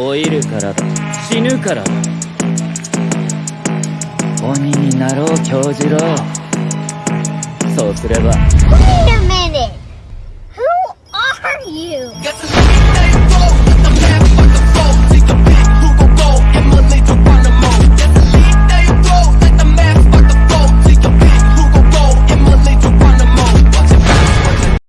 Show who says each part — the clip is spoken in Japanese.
Speaker 1: 老いるからだ死ぬからだ鬼になろう教授郎そうすれば
Speaker 2: Wait a minute! Who are you?